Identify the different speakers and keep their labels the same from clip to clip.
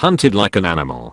Speaker 1: hunted like an animal.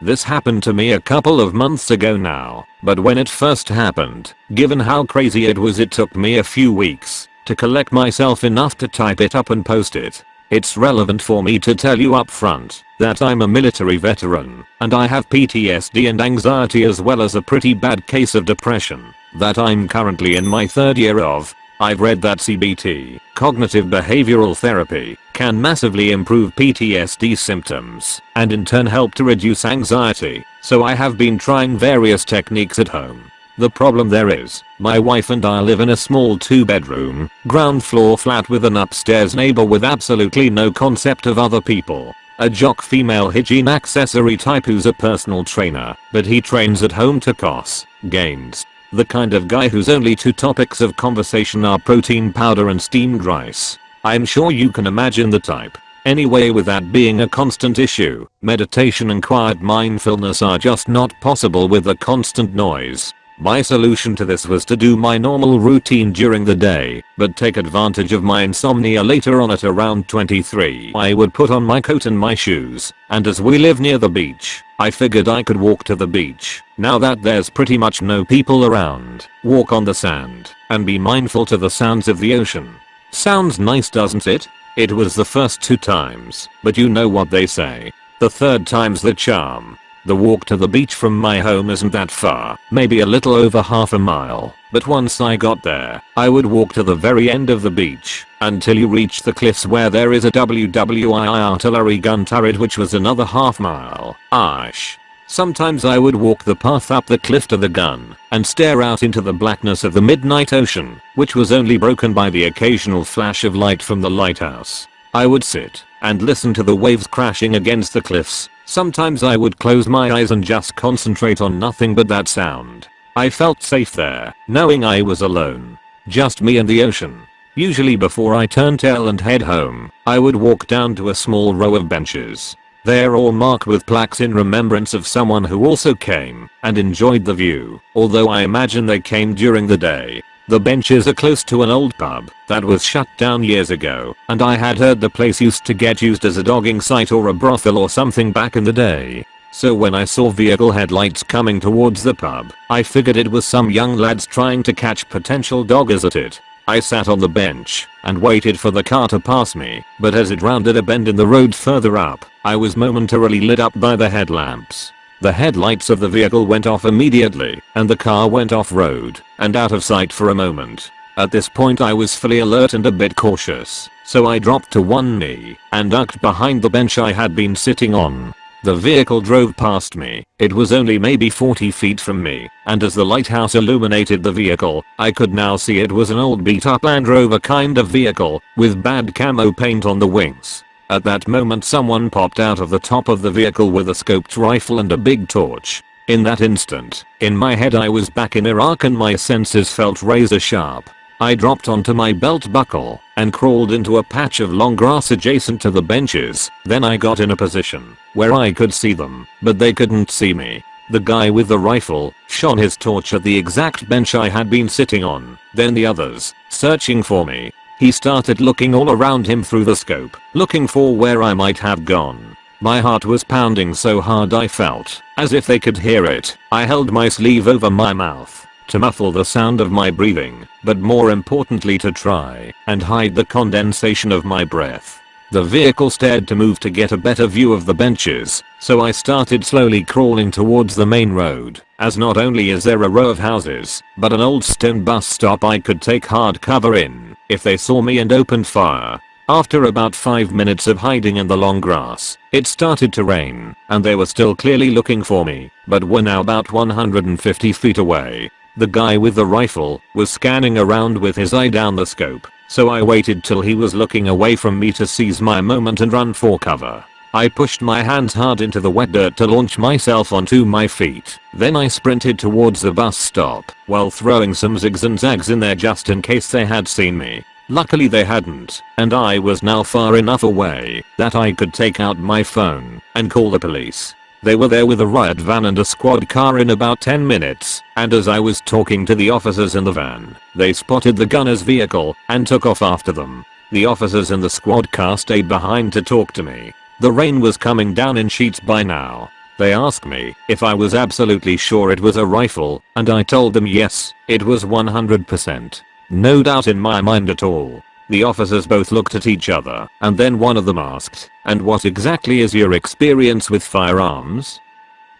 Speaker 1: This happened to me a couple of months ago now, but when it first happened, given how crazy it was it took me a few weeks to collect myself enough to type it up and post it. It's relevant for me to tell you up front that I'm a military veteran and I have PTSD and anxiety as well as a pretty bad case of depression that I'm currently in my third year of. I've read that CBT, cognitive behavioral therapy, can massively improve PTSD symptoms and in turn help to reduce anxiety, so I have been trying various techniques at home. The problem there is, my wife and I live in a small 2 bedroom, ground floor flat with an upstairs neighbor with absolutely no concept of other people. A jock female hygiene accessory type who's a personal trainer, but he trains at home to cos, gains. The kind of guy whose only two topics of conversation are protein powder and steamed rice. I'm sure you can imagine the type. Anyway with that being a constant issue, meditation and quiet mindfulness are just not possible with the constant noise. My solution to this was to do my normal routine during the day, but take advantage of my insomnia later on at around 23. I would put on my coat and my shoes, and as we live near the beach, I figured I could walk to the beach, now that there's pretty much no people around, walk on the sand, and be mindful to the sounds of the ocean. Sounds nice doesn't it? It was the first two times, but you know what they say. The third time's the charm. The walk to the beach from my home isn't that far, maybe a little over half a mile, but once I got there, I would walk to the very end of the beach, until you reach the cliffs where there is a WWII artillery gun turret which was another half mile. Ash. Sometimes I would walk the path up the cliff to the gun and stare out into the blackness of the midnight ocean, which was only broken by the occasional flash of light from the lighthouse. I would sit and listen to the waves crashing against the cliffs. Sometimes I would close my eyes and just concentrate on nothing but that sound. I felt safe there, knowing I was alone. Just me and the ocean. Usually before I turned tail and head home, I would walk down to a small row of benches they're all marked with plaques in remembrance of someone who also came and enjoyed the view, although I imagine they came during the day. The benches are close to an old pub that was shut down years ago and I had heard the place used to get used as a dogging site or a brothel or something back in the day. So when I saw vehicle headlights coming towards the pub, I figured it was some young lads trying to catch potential doggers at it. I sat on the bench and waited for the car to pass me, but as it rounded a bend in the road further up, I was momentarily lit up by the headlamps. The headlights of the vehicle went off immediately, and the car went off-road and out of sight for a moment. At this point I was fully alert and a bit cautious, so I dropped to one knee and ducked behind the bench I had been sitting on. The vehicle drove past me. It was only maybe 40 feet from me, and as the lighthouse illuminated the vehicle, I could now see it was an old beat up Land Rover kind of vehicle, with bad camo paint on the wings. At that moment someone popped out of the top of the vehicle with a scoped rifle and a big torch. In that instant, in my head I was back in Iraq and my senses felt razor sharp. I dropped onto my belt buckle and crawled into a patch of long grass adjacent to the benches. Then I got in a position where I could see them, but they couldn't see me. The guy with the rifle shone his torch at the exact bench I had been sitting on. Then the others, searching for me. He started looking all around him through the scope, looking for where I might have gone. My heart was pounding so hard I felt as if they could hear it. I held my sleeve over my mouth to muffle the sound of my breathing, but more importantly to try and hide the condensation of my breath. The vehicle stared to move to get a better view of the benches, so I started slowly crawling towards the main road, as not only is there a row of houses, but an old stone bus stop I could take hard cover in if they saw me and opened fire. After about 5 minutes of hiding in the long grass, it started to rain, and they were still clearly looking for me, but were now about 150 feet away. The guy with the rifle was scanning around with his eye down the scope, so I waited till he was looking away from me to seize my moment and run for cover. I pushed my hands hard into the wet dirt to launch myself onto my feet. Then I sprinted towards the bus stop while throwing some zigs and zags in there just in case they had seen me. Luckily they hadn't, and I was now far enough away that I could take out my phone and call the police. They were there with a riot van and a squad car in about 10 minutes, and as I was talking to the officers in the van, they spotted the gunner's vehicle and took off after them. The officers in the squad car stayed behind to talk to me. The rain was coming down in sheets by now. They asked me if I was absolutely sure it was a rifle and I told them yes, it was 100%. No doubt in my mind at all. The officers both looked at each other and then one of them asked, and what exactly is your experience with firearms?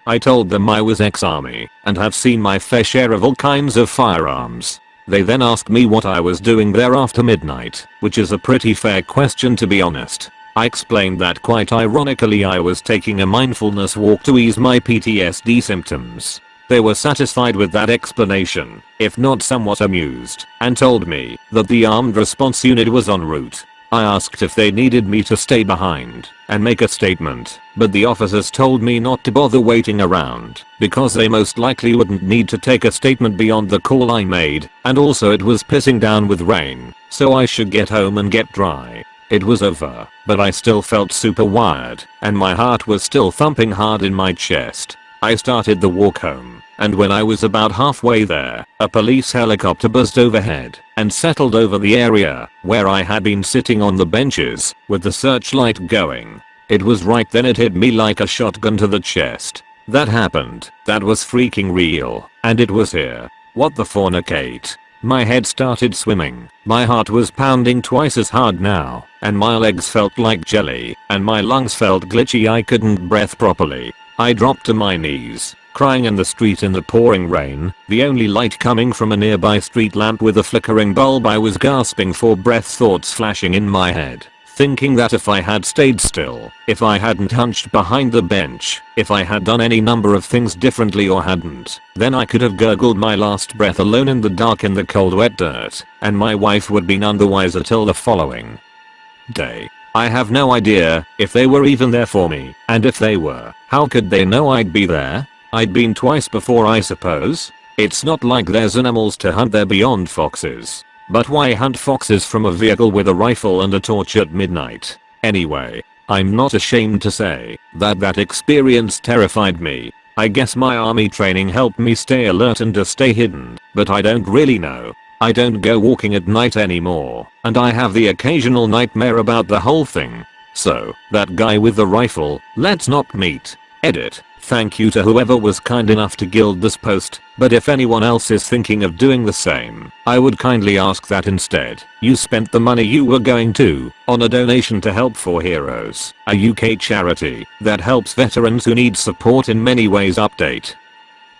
Speaker 1: I told them I was ex-army and have seen my fair share of all kinds of firearms. They then asked me what I was doing there after midnight, which is a pretty fair question to be honest. I explained that quite ironically I was taking a mindfulness walk to ease my PTSD symptoms. They were satisfied with that explanation, if not somewhat amused, and told me that the armed response unit was en route. I asked if they needed me to stay behind and make a statement, but the officers told me not to bother waiting around because they most likely wouldn't need to take a statement beyond the call I made and also it was pissing down with rain, so I should get home and get dry. It was over, but I still felt super wired, and my heart was still thumping hard in my chest. I started the walk home, and when I was about halfway there, a police helicopter buzzed overhead and settled over the area where I had been sitting on the benches with the searchlight going. It was right then it hit me like a shotgun to the chest. That happened, that was freaking real, and it was here. What the fornicate? My head started swimming, my heart was pounding twice as hard now, and my legs felt like jelly, and my lungs felt glitchy I couldn't breath properly. I dropped to my knees, crying in the street in the pouring rain, the only light coming from a nearby street lamp with a flickering bulb I was gasping for breath thoughts flashing in my head thinking that if I had stayed still, if I hadn't hunched behind the bench, if I had done any number of things differently or hadn't, then I could have gurgled my last breath alone in the dark in the cold wet dirt, and my wife would be none the wiser till the following day. I have no idea if they were even there for me, and if they were, how could they know I'd be there? I'd been twice before I suppose. It's not like there's animals to hunt there beyond foxes. But why hunt foxes from a vehicle with a rifle and a torch at midnight? Anyway, I'm not ashamed to say that that experience terrified me. I guess my army training helped me stay alert and to stay hidden, but I don't really know. I don't go walking at night anymore, and I have the occasional nightmare about the whole thing. So, that guy with the rifle, let's not meet. Edit. Thank you to whoever was kind enough to gild this post, but if anyone else is thinking of doing the same, I would kindly ask that instead, you spent the money you were going to, on a donation to Help for Heroes, a UK charity that helps veterans who need support in many ways update.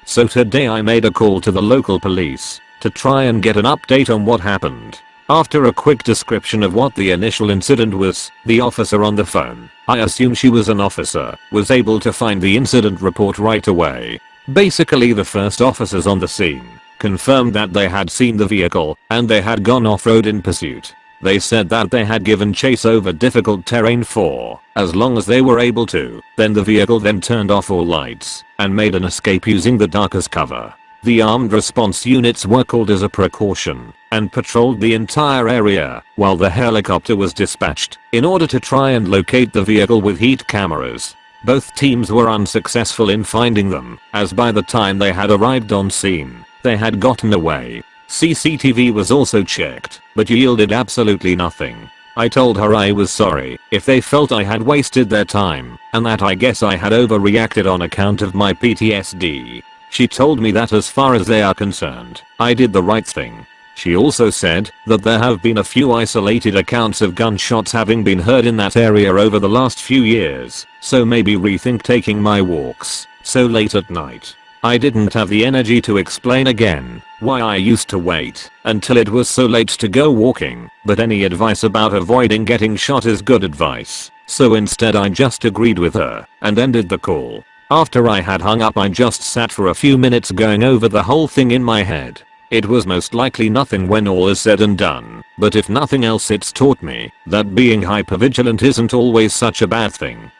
Speaker 1: So today I made a call to the local police, to try and get an update on what happened. After a quick description of what the initial incident was, the officer on the phone, I assume she was an officer, was able to find the incident report right away. Basically the first officers on the scene confirmed that they had seen the vehicle and they had gone off-road in pursuit. They said that they had given chase over difficult terrain for as long as they were able to, then the vehicle then turned off all lights and made an escape using the dark as cover. The armed response units were called as a precaution and patrolled the entire area while the helicopter was dispatched in order to try and locate the vehicle with heat cameras. Both teams were unsuccessful in finding them as by the time they had arrived on scene, they had gotten away. CCTV was also checked, but yielded absolutely nothing. I told her I was sorry if they felt I had wasted their time and that I guess I had overreacted on account of my PTSD. She told me that as far as they are concerned, I did the right thing. She also said that there have been a few isolated accounts of gunshots having been heard in that area over the last few years, so maybe rethink taking my walks so late at night. I didn't have the energy to explain again why I used to wait until it was so late to go walking, but any advice about avoiding getting shot is good advice, so instead I just agreed with her and ended the call. After I had hung up I just sat for a few minutes going over the whole thing in my head. It was most likely nothing when all is said and done, but if nothing else it's taught me that being hypervigilant isn't always such a bad thing.